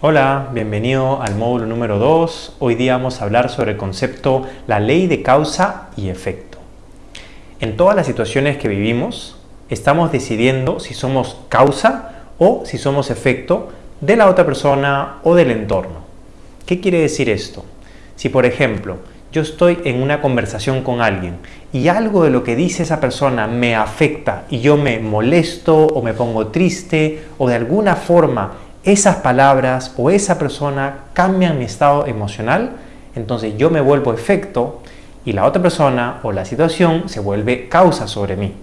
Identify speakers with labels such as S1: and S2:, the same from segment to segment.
S1: Hola, bienvenido al módulo número 2. Hoy día vamos a hablar sobre el concepto la ley de causa y efecto. En todas las situaciones que vivimos, estamos decidiendo si somos causa o si somos efecto de la otra persona o del entorno. ¿Qué quiere decir esto? Si por ejemplo, yo estoy en una conversación con alguien y algo de lo que dice esa persona me afecta y yo me molesto o me pongo triste o de alguna forma esas palabras o esa persona cambian mi estado emocional, entonces yo me vuelvo efecto y la otra persona o la situación se vuelve causa sobre mí.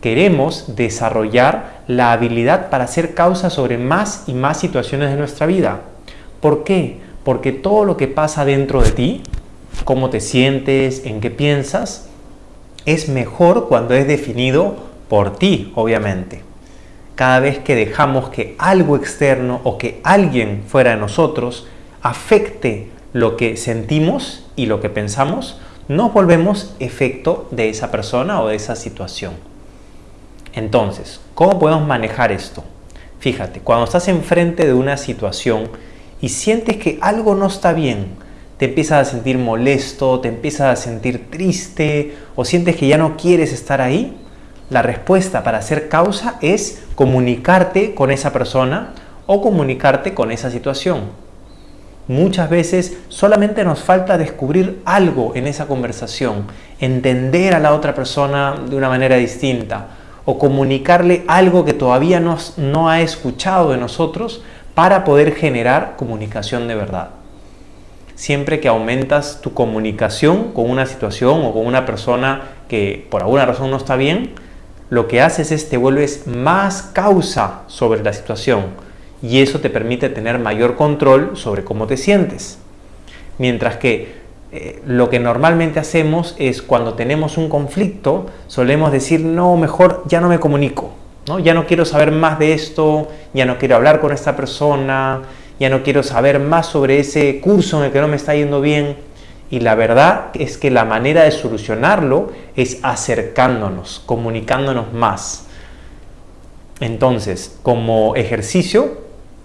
S1: Queremos desarrollar la habilidad para ser causa sobre más y más situaciones de nuestra vida. ¿Por qué? Porque todo lo que pasa dentro de ti, cómo te sientes, en qué piensas, es mejor cuando es definido por ti, obviamente cada vez que dejamos que algo externo o que alguien fuera de nosotros afecte lo que sentimos y lo que pensamos, nos volvemos efecto de esa persona o de esa situación. Entonces, ¿cómo podemos manejar esto? Fíjate, cuando estás enfrente de una situación y sientes que algo no está bien, te empiezas a sentir molesto, te empiezas a sentir triste o sientes que ya no quieres estar ahí, la respuesta para ser causa es comunicarte con esa persona o comunicarte con esa situación. Muchas veces solamente nos falta descubrir algo en esa conversación, entender a la otra persona de una manera distinta o comunicarle algo que todavía no, no ha escuchado de nosotros para poder generar comunicación de verdad. Siempre que aumentas tu comunicación con una situación o con una persona que por alguna razón no está bien, lo que haces es te vuelves más causa sobre la situación y eso te permite tener mayor control sobre cómo te sientes. Mientras que eh, lo que normalmente hacemos es cuando tenemos un conflicto, solemos decir, no, mejor ya no me comunico, ¿no? ya no quiero saber más de esto, ya no quiero hablar con esta persona, ya no quiero saber más sobre ese curso en el que no me está yendo bien. Y la verdad es que la manera de solucionarlo es acercándonos, comunicándonos más. Entonces, como ejercicio,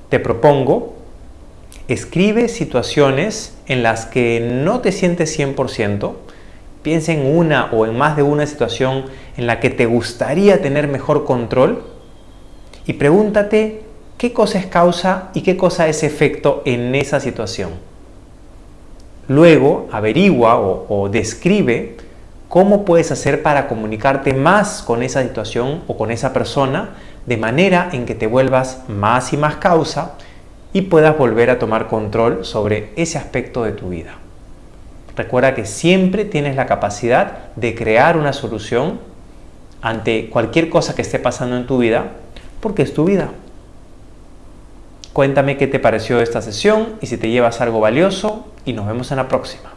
S1: te propongo, escribe situaciones en las que no te sientes 100%, piensa en una o en más de una situación en la que te gustaría tener mejor control y pregúntate qué cosa es causa y qué cosa es efecto en esa situación. Luego averigua o, describe cómo puedes hacer para comunicarte más con esa situación o con esa persona de manera en que te vuelvas más y más causa y puedas volver a tomar control sobre ese aspecto de tu vida. Recuerda que siempre tienes la capacidad de crear una solución ante cualquier cosa que esté pasando en tu vida porque es tu vida. Cuéntame qué te pareció esta sesión y si te llevas algo valioso y nos vemos en la próxima.